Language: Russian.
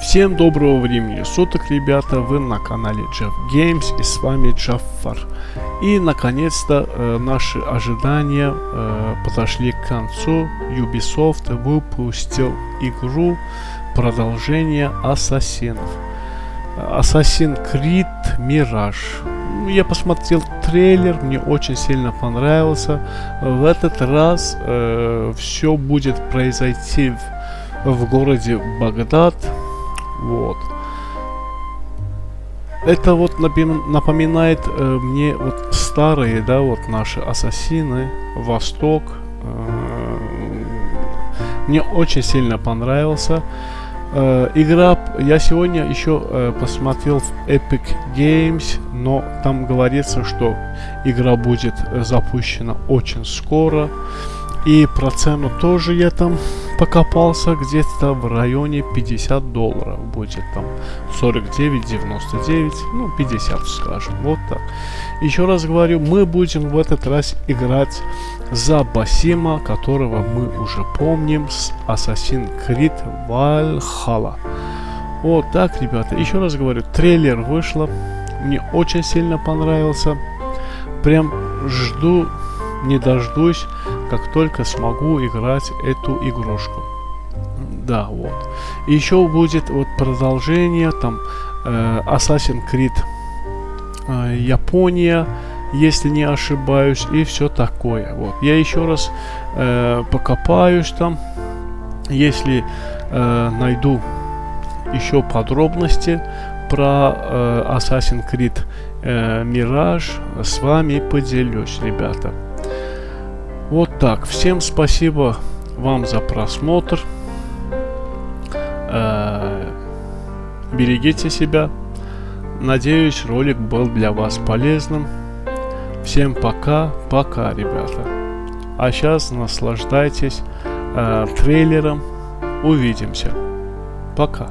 Всем доброго времени суток, ребята, вы на канале Jeff Games и с вами Джаффар. И наконец-то э, наши ожидания э, подошли к концу. Ubisoft выпустил игру продолжение Ассасинов. Assassin's Creed Mirage. Я посмотрел трейлер, мне очень сильно понравился. В этот раз э, все будет произойти в, в городе Багдад вот. Это вот напоминает э, мне вот старые, да, вот наши ассасины, Восток. Э, мне очень сильно понравился. Э, игра, я сегодня еще э, посмотрел в Epic Games, но там говорится, что игра будет запущена очень скоро. И про цену тоже я там покопался где-то в районе 50 долларов. Будет там 49,99, ну 50 скажем, вот так. Еще раз говорю, мы будем в этот раз играть за Басима, которого мы уже помним с Assassin's Creed Valhalla. Вот так, ребята. Еще раз говорю, трейлер вышло. Мне очень сильно понравился. Прям жду, не дождусь как только смогу играть эту игрушку. Да, вот. Еще будет вот продолжение, там, э, Assassin's Creed э, Япония, если не ошибаюсь, и все такое. Вот. Я еще раз э, покопаюсь там, если э, найду еще подробности про э, Assassin's Creed э, Mirage, с вами поделюсь, ребята. Так. Всем спасибо вам за просмотр. Э, берегите себя. Надеюсь, ролик был для вас полезным. Всем пока, пока, ребята. А сейчас наслаждайтесь э, трейлером. Увидимся. Пока.